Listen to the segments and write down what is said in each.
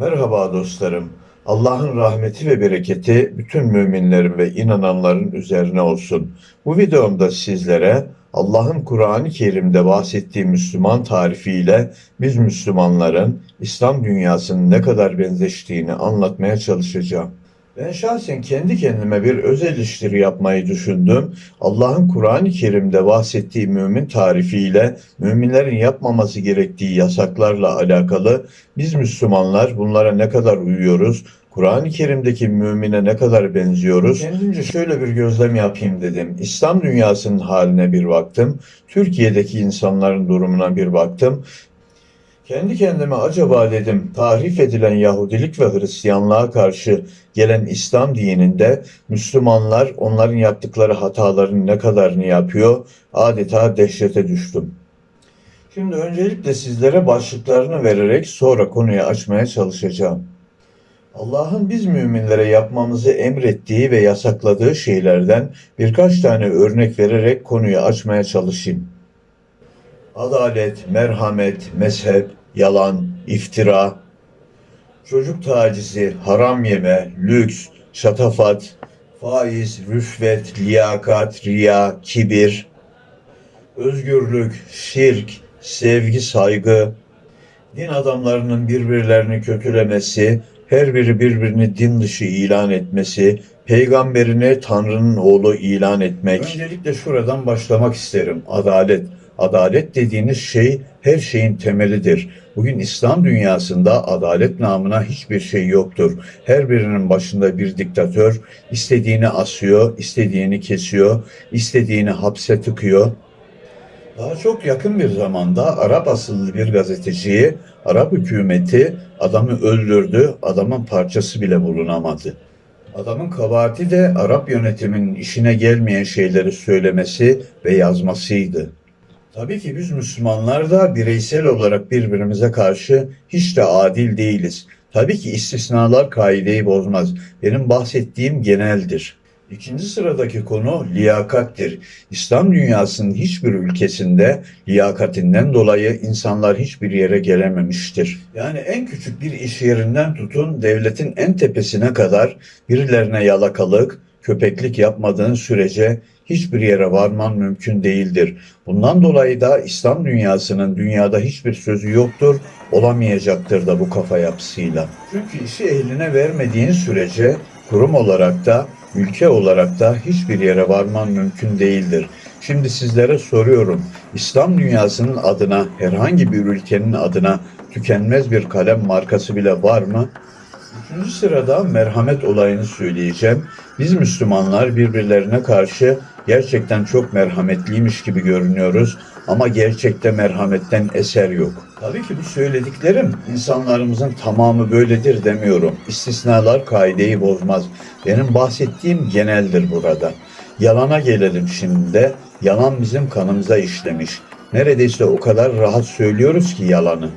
Merhaba dostlarım. Allah'ın rahmeti ve bereketi bütün müminlerin ve inananların üzerine olsun. Bu videomda sizlere Allah'ın Kur'an-ı Kerim'de bahsettiği Müslüman tarifiyle biz Müslümanların İslam dünyasının ne kadar benzeştiğini anlatmaya çalışacağım. Ben şahsen kendi kendime bir öz eleştiri yapmayı düşündüm. Allah'ın Kur'an-ı Kerim'de bahsettiği mümin tarifiyle müminlerin yapmaması gerektiği yasaklarla alakalı biz Müslümanlar bunlara ne kadar uyuyoruz? Kur'an-ı Kerim'deki mümine ne kadar benziyoruz? Kendimce şöyle bir gözlem yapayım dedim. İslam dünyasının haline bir baktım. Türkiye'deki insanların durumuna bir baktım. Kendi kendime acaba dedim tahrif edilen Yahudilik ve Hristiyanlığa karşı gelen İslam dininde Müslümanlar onların yaptıkları hataların ne kadarını yapıyor adeta dehşete düştüm. Şimdi öncelikle sizlere başlıklarını vererek sonra konuyu açmaya çalışacağım. Allah'ın biz müminlere yapmamızı emrettiği ve yasakladığı şeylerden birkaç tane örnek vererek konuyu açmaya çalışayım. Adalet, merhamet, mezhep, yalan, iftira, çocuk tacizi, haram yeme, lüks, şatafat, faiz, rüşvet, liyakat, riya, kibir, özgürlük, şirk, sevgi, saygı, din adamlarının birbirlerini kötülemesi, her biri birbirini din dışı ilan etmesi, peygamberini Tanrı'nın oğlu ilan etmek. Öncelikle şuradan başlamak isterim. Adalet. Adalet dediğiniz şey her şeyin temelidir. Bugün İslam dünyasında adalet namına hiçbir şey yoktur. Her birinin başında bir diktatör istediğini asıyor, istediğini kesiyor, istediğini hapse tıkıyor. Daha çok yakın bir zamanda Arap asıllı bir gazeteciyi Arap hükümeti adamı öldürdü, adamın parçası bile bulunamadı. Adamın kabahati de Arap yönetiminin işine gelmeyen şeyleri söylemesi ve yazmasıydı. Tabii ki biz Müslümanlar da bireysel olarak birbirimize karşı hiç de adil değiliz. Tabii ki istisnalar kaideyi bozmaz. Benim bahsettiğim geneldir. İkinci sıradaki konu liyakattir. İslam dünyasının hiçbir ülkesinde liyakatinden dolayı insanlar hiçbir yere gelememiştir. Yani en küçük bir iş yerinden tutun devletin en tepesine kadar birilerine yalakalık, köpeklik yapmadığın sürece hiçbir yere varman mümkün değildir. Bundan dolayı da İslam dünyasının dünyada hiçbir sözü yoktur, olamayacaktır da bu kafa yapısıyla. Çünkü işi ehline vermediğin sürece kurum olarak da ülke olarak da hiçbir yere varman mümkün değildir. Şimdi sizlere soruyorum. İslam dünyasının adına herhangi bir ülkenin adına tükenmez bir kalem markası bile var mı? Üçüncü sırada merhamet olayını söyleyeceğim. Biz Müslümanlar birbirlerine karşı gerçekten çok merhametliymiş gibi görünüyoruz ama gerçekte merhametten eser yok. Tabii ki bu söylediklerim insanlarımızın tamamı böyledir demiyorum. İstisnalar kaideyi bozmaz. Benim bahsettiğim geneldir burada. Yalana gelelim şimdi de. Yalan bizim kanımıza işlemiş. Neredeyse o kadar rahat söylüyoruz ki yalanı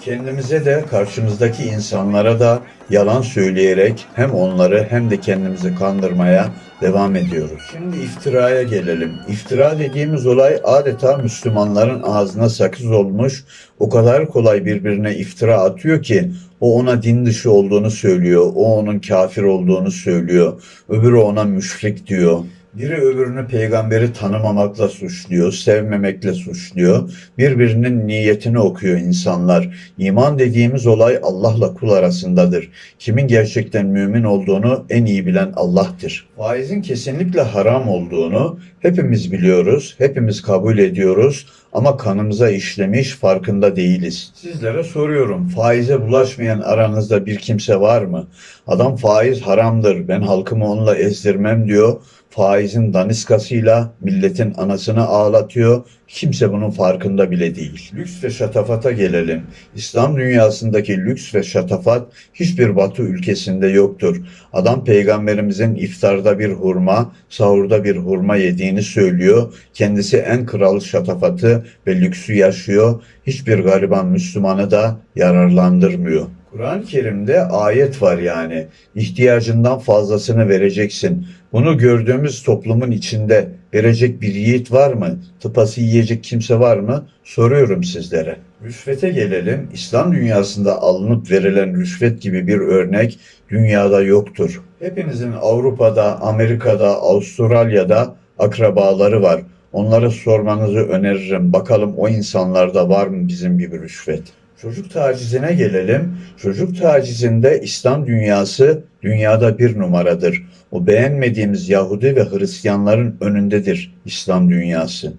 kendimize de karşımızdaki insanlara da yalan söyleyerek hem onları hem de kendimizi kandırmaya devam ediyoruz. Şimdi iftiraya gelelim. İftira dediğimiz olay adeta Müslümanların ağzına sakız olmuş. O kadar kolay birbirine iftira atıyor ki o ona din dışı olduğunu söylüyor. O onun kafir olduğunu söylüyor. Öbürü ona müşrik diyor. Biri öbürünü peygamberi tanımamakla suçluyor, sevmemekle suçluyor. Birbirinin niyetini okuyor insanlar. İman dediğimiz olay Allah'la kul arasındadır. Kimin gerçekten mümin olduğunu en iyi bilen Allah'tır. Faizin kesinlikle haram olduğunu hepimiz biliyoruz, hepimiz kabul ediyoruz ama kanımıza işlemiş farkında değiliz. Sizlere soruyorum faize bulaşmayan aranızda bir kimse var mı? Adam faiz haramdır ben halkımı onunla ezdirmem diyor. Faizin daniskasıyla milletin anasını ağlatıyor. Kimse bunun farkında bile değil. Lüks ve şatafata gelelim. İslam dünyasındaki lüks ve şatafat hiçbir batı ülkesinde yoktur. Adam peygamberimizin iftarda bir hurma, sahurda bir hurma yediğini söylüyor. Kendisi en kral şatafatı ve lüksü yaşıyor. Hiçbir gariban Müslümanı da yararlandırmıyor. Kur'an-ı Kerim'de ayet var yani. İhtiyacından fazlasını vereceksin. Bunu gördüğümüz toplumun içinde verecek bir yiğit var mı? Tıpası yiyecek kimse var mı? Soruyorum sizlere. Rüşvete gelelim. İslam dünyasında alınıp verilen rüşvet gibi bir örnek dünyada yoktur. Hepinizin Avrupa'da, Amerika'da, Avustralya'da akrabaları var. Onlara sormanızı öneririm. Bakalım o insanlarda var mı bizim gibi rüşvet? Çocuk tacizine gelelim. Çocuk tacizinde İslam dünyası dünyada bir numaradır. O beğenmediğimiz Yahudi ve Hristiyanların önündedir İslam dünyası.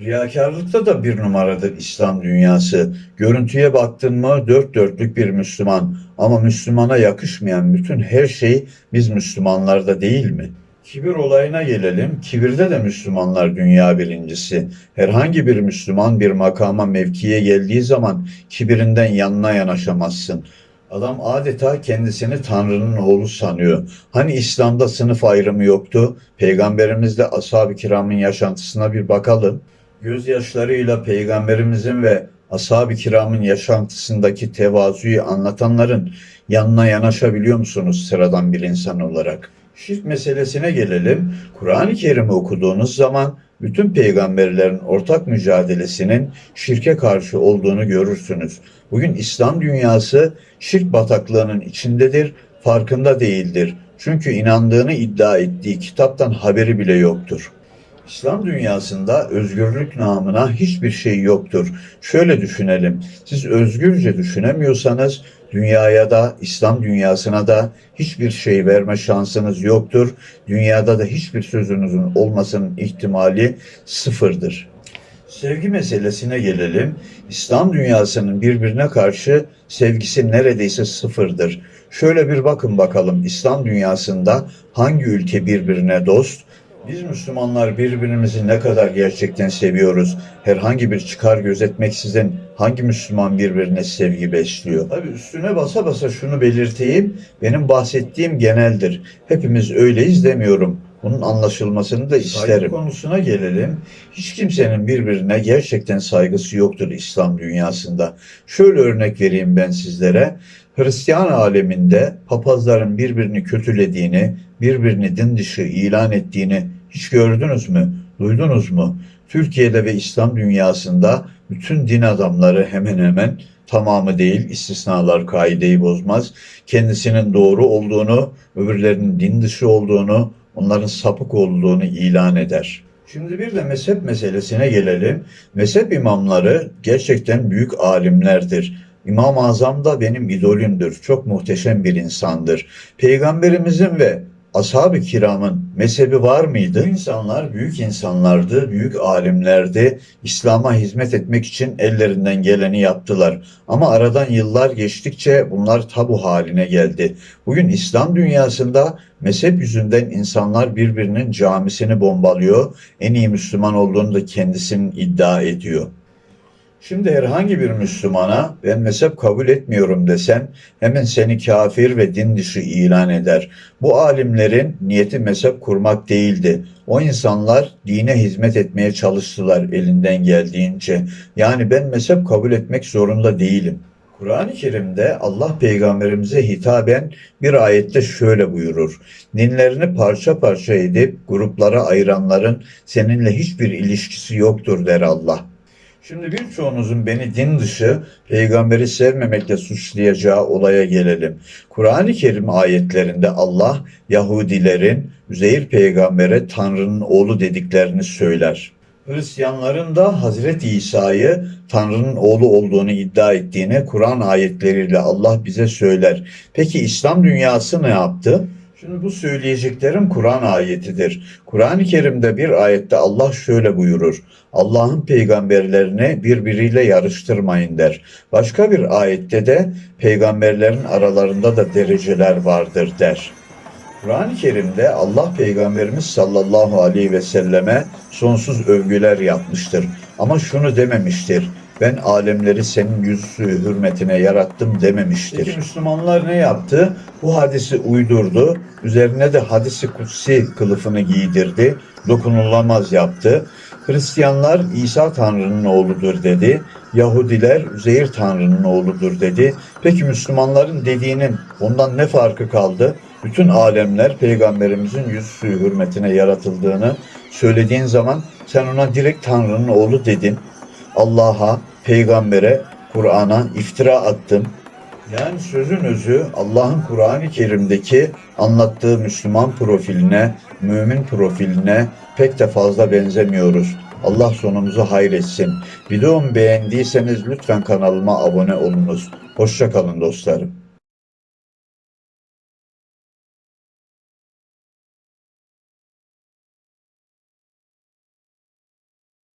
Riyakarlıkta da bir numaradır İslam dünyası. Görüntüye baktın mı dört dörtlük bir Müslüman. Ama Müslümana yakışmayan bütün her şey biz Müslümanlarda değil mi? Kibir olayına gelelim. Kibirde de Müslümanlar dünya birincisi. Herhangi bir Müslüman bir makama mevkiye geldiği zaman kibirinden yanına yanaşamazsın. Adam adeta kendisini Tanrı'nın oğlu sanıyor. Hani İslam'da sınıf ayrımı yoktu? Peygamberimizle ashab-ı kiramın yaşantısına bir bakalım. Gözyaşlarıyla peygamberimizin ve ashab-ı kiramın yaşantısındaki tevazuyu anlatanların yanına yanaşabiliyor musunuz sıradan bir insan olarak? Şirk meselesine gelelim. Kur'an-ı Kerim'i okuduğunuz zaman bütün peygamberlerin ortak mücadelesinin şirke karşı olduğunu görürsünüz. Bugün İslam dünyası şirk bataklığının içindedir, farkında değildir. Çünkü inandığını iddia ettiği kitaptan haberi bile yoktur. İslam dünyasında özgürlük namına hiçbir şey yoktur. Şöyle düşünelim. Siz özgürce düşünemiyorsanız dünyaya da İslam dünyasına da hiçbir şey verme şansınız yoktur. Dünyada da hiçbir sözünüzün olmasının ihtimali sıfırdır. Sevgi meselesine gelelim. İslam dünyasının birbirine karşı sevgisi neredeyse sıfırdır. Şöyle bir bakın bakalım İslam dünyasında hangi ülke birbirine dost, biz Müslümanlar birbirimizi ne kadar gerçekten seviyoruz? Herhangi bir çıkar gözetmeksizin hangi Müslüman birbirine sevgi besliyor? Tabii üstüne basa basa şunu belirteyim. Benim bahsettiğim geneldir. Hepimiz öyleyiz demiyorum. Bunun anlaşılmasını da isterim. Saygı konusuna gelelim. Hiç kimsenin birbirine gerçekten saygısı yoktur İslam dünyasında. Şöyle örnek vereyim ben sizlere. Hristiyan aleminde papazların birbirini kötülediğini, birbirini din dışı ilan ettiğini hiç gördünüz mü? Duydunuz mu? Türkiye'de ve İslam dünyasında bütün din adamları hemen hemen tamamı değil, istisnalar kaideyi bozmaz. Kendisinin doğru olduğunu, öbürlerinin din dışı olduğunu, onların sapık olduğunu ilan eder. Şimdi bir de mezhep meselesine gelelim. Mezhep imamları gerçekten büyük alimlerdir. İmam-ı Azam da benim idolümdür. Çok muhteşem bir insandır. Peygamberimizin ve ashab-ı kiramın mezhebi var mıydı? Bu insanlar büyük insanlardı, büyük alimlerdi. İslam'a hizmet etmek için ellerinden geleni yaptılar. Ama aradan yıllar geçtikçe bunlar tabu haline geldi. Bugün İslam dünyasında mezhep yüzünden insanlar birbirinin camisini bombalıyor. En iyi Müslüman olduğunu da kendisinin iddia ediyor. Şimdi herhangi bir Müslümana ben mezhep kabul etmiyorum desen hemen seni kafir ve din dışı ilan eder. Bu alimlerin niyeti mezhep kurmak değildi. O insanlar dine hizmet etmeye çalıştılar elinden geldiğince. Yani ben mezhep kabul etmek zorunda değilim. Kur'an-ı Kerim'de Allah peygamberimize hitaben bir ayette şöyle buyurur. Dinlerini parça parça edip gruplara ayıranların seninle hiçbir ilişkisi yoktur der Allah. Şimdi birçoğunuzun beni din dışı, peygamberi sevmemekle suçlayacağı olaya gelelim. Kur'an-ı Kerim ayetlerinde Allah Yahudilerin Üzeyir peygambere Tanrı'nın oğlu dediklerini söyler. Hristiyanların da Hazreti İsa'yı Tanrı'nın oğlu olduğunu iddia ettiğini Kur'an ayetleriyle Allah bize söyler. Peki İslam dünyası ne yaptı? Şimdi bu söyleyeceklerim Kur'an ayetidir. Kur'an-ı Kerim'de bir ayette Allah şöyle buyurur. Allah'ın peygamberlerini birbiriyle yarıştırmayın der. Başka bir ayette de peygamberlerin aralarında da dereceler vardır der. Kur'an-ı Kerim'de Allah Peygamberimiz sallallahu aleyhi ve selleme sonsuz övgüler yapmıştır. Ama şunu dememiştir. Ben alemleri senin yüzü hürmetine yarattım dememiştir. Peki Müslümanlar ne yaptı? Bu hadisi uydurdu. Üzerine de hadisi kutsi kılıfını giydirdi. Dokunulamaz yaptı. Hristiyanlar İsa Tanrı'nın oğludur dedi. Yahudiler Üzeyir Tanrı'nın oğludur dedi. Peki Müslümanların dediğinin ondan ne farkı kaldı? Bütün alemler peygamberimizin yüzü hürmetine yaratıldığını söylediğin zaman sen ona direkt Tanrı'nın oğlu dedin. Allah'a, peygambere, Kur'an'a iftira attın. Yani sözün özü Allah'ın Kur'an-ı Kerim'deki anlattığı Müslüman profiline, mümin profiline pek de fazla benzemiyoruz. Allah sonumuzu hayretsin. Videomu beğendiyseniz lütfen kanalıma abone olunuz. Hoşça kalın dostlarım.